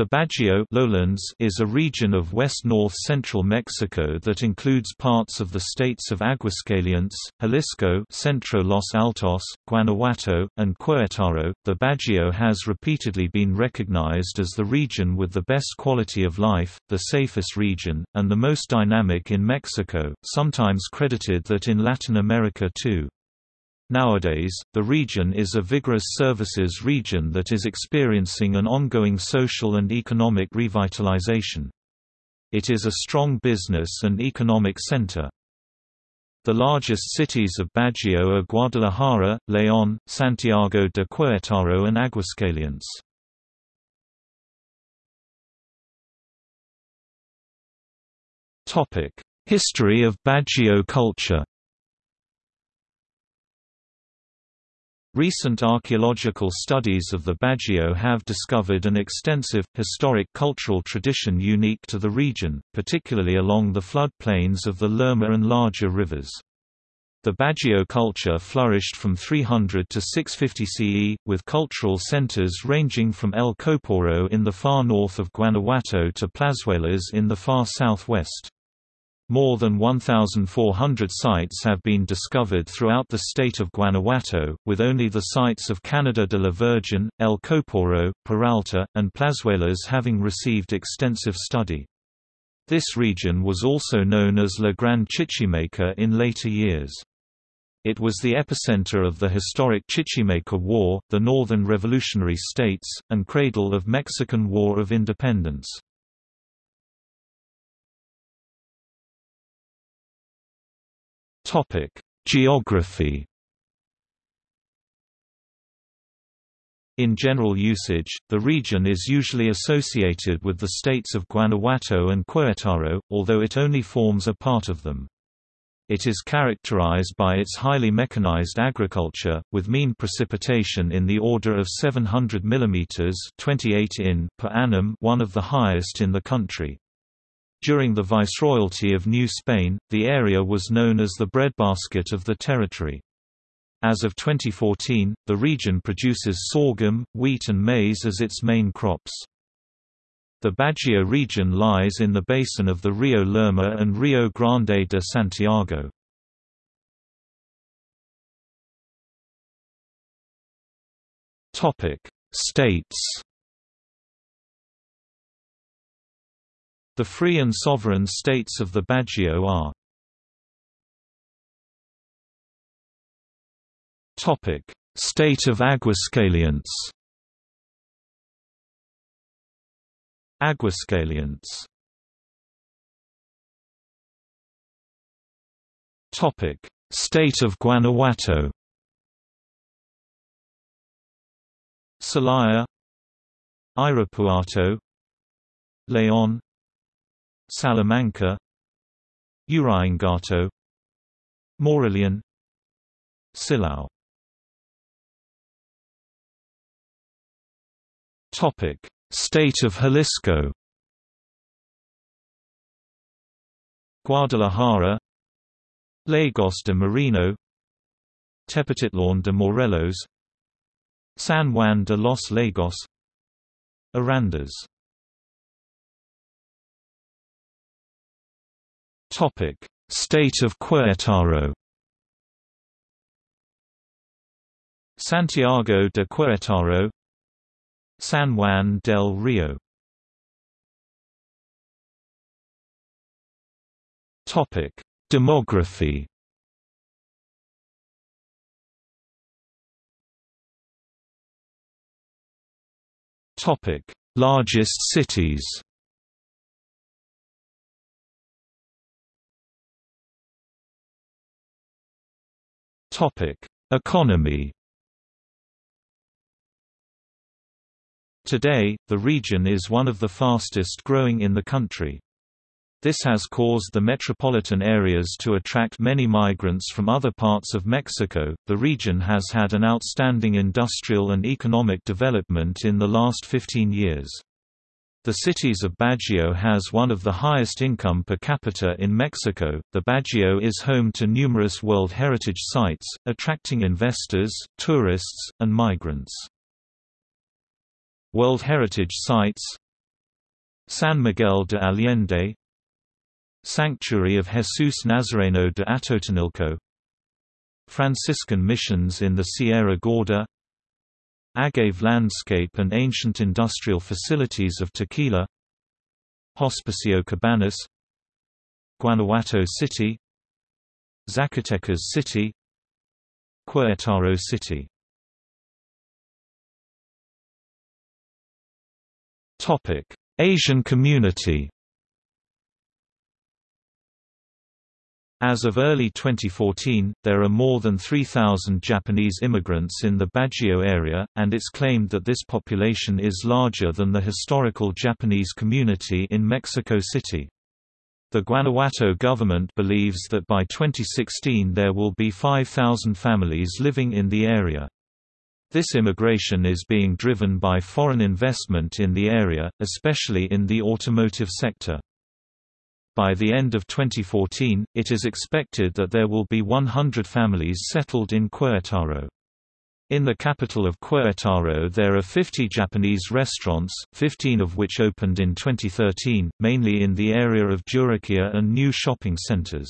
The Bajío lowlands is a region of west-north central Mexico that includes parts of the states of Aguascalientes, Jalisco, Centro Los Altos, Guanajuato, and Querétaro. The Bajío has repeatedly been recognized as the region with the best quality of life, the safest region, and the most dynamic in Mexico, sometimes credited that in Latin America too. Nowadays, the region is a vigorous services region that is experiencing an ongoing social and economic revitalization. It is a strong business and economic center. The largest cities of Bajío are Guadalajara, León, Santiago de Querétaro and Aguascalientes. History of Bajío culture Recent archaeological studies of the Bajío have discovered an extensive, historic cultural tradition unique to the region, particularly along the floodplains of the Lerma and larger rivers. The Bajío culture flourished from 300 to 650 CE, with cultural centers ranging from El Coporo in the far north of Guanajuato to Plazuelas in the far southwest. More than 1,400 sites have been discovered throughout the state of Guanajuato, with only the sites of Cañada de la Virgen, El Coporo, Peralta, and Plazuelas having received extensive study. This region was also known as La Gran Chichimeca in later years. It was the epicenter of the historic Chichimeca War, the Northern Revolutionary States, and cradle of Mexican War of Independence. Topic: Geography. In general usage, the region is usually associated with the states of Guanajuato and Querétaro, although it only forms a part of them. It is characterized by its highly mechanized agriculture, with mean precipitation in the order of 700 mm 28 in per annum one of the highest in the country. During the Viceroyalty of New Spain, the area was known as the breadbasket of the territory. As of 2014, the region produces sorghum, wheat and maize as its main crops. The Bajío region lies in the basin of the Rio Lerma and Rio Grande de Santiago. States The free and sovereign states of the Bajío are. State of Aguascalientes. Aguascalientes. State of Guanajuato. Celaya. Irapuato. León Salamanca Uriangato Morelia Silao. Topic: State of Jalisco. Guadalajara Lagos de Moreno Tepatitlán de Morelos San Juan de los Lagos Arandas Topic: State of Querétaro. Santiago de Querétaro, San Juan del Rio. Topic: Demography. Topic: Largest cities. Topic: Economy. Today, the region is one of the fastest growing in the country. This has caused the metropolitan areas to attract many migrants from other parts of Mexico. The region has had an outstanding industrial and economic development in the last 15 years. The cities of Bajío has one of the highest income per capita in Mexico. The Bajío is home to numerous World Heritage sites, attracting investors, tourists, and migrants. World Heritage sites San Miguel de Allende Sanctuary of Jesus Nazareno de Atotonilco Franciscan missions in the Sierra Gorda Agave landscape and ancient industrial facilities of Tequila Hospicio Cabañas Guanajuato City Zacatecas City Querétaro City. Asian community As of early 2014, there are more than 3,000 Japanese immigrants in the Bajío area, and it's claimed that this population is larger than the historical Japanese community in Mexico City. The Guanajuato government believes that by 2016 there will be 5,000 families living in the area. This immigration is being driven by foreign investment in the area, especially in the automotive sector. By the end of 2014, it is expected that there will be 100 families settled in Querétaro. In the capital of Querétaro there are 50 Japanese restaurants, 15 of which opened in 2013, mainly in the area of Juriquilla and new shopping centers.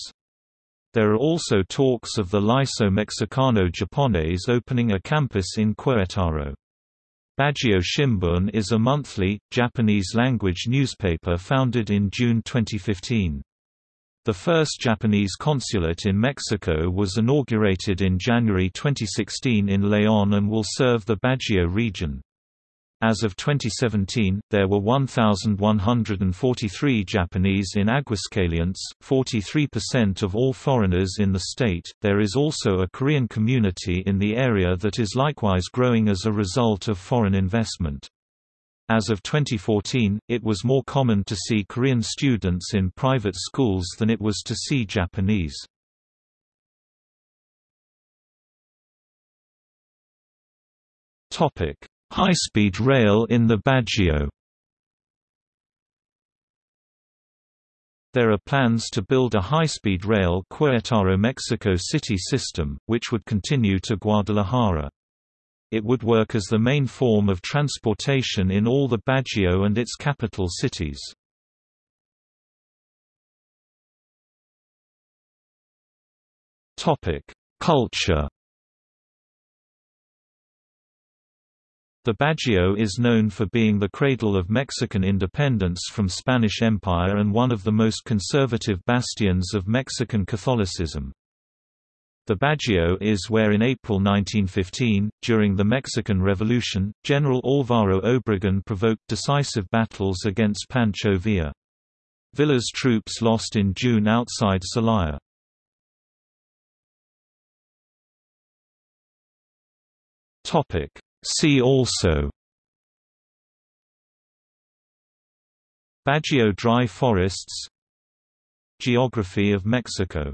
There are also talks of the Liceo Mexicano Japonés opening a campus in Querétaro. Bajío Shimbun is a monthly, Japanese-language newspaper founded in June 2015. The first Japanese consulate in Mexico was inaugurated in January 2016 in León and will serve the Bajío region. As of 2017, there were 1,143 Japanese in Aguascalientes, 43% of all foreigners in the state. There is also a Korean community in the area that is likewise growing as a result of foreign investment. As of 2014, it was more common to see Korean students in private schools than it was to see Japanese. Topic: High-speed rail in the Bajío There are plans to build a high-speed rail Querétaro-Mexico City system, which would continue to Guadalajara. It would work as the main form of transportation in all the Bajío and its capital cities. Culture The Bajío is known for being the cradle of Mexican independence from Spanish Empire and one of the most conservative bastions of Mexican Catholicism. The Bajío is where in April 1915, during the Mexican Revolution, General Álvaro Obregón provoked decisive battles against Pancho Villa. Villa's troops lost in June outside Celaya. See also. Bajío dry forests. Geography of Mexico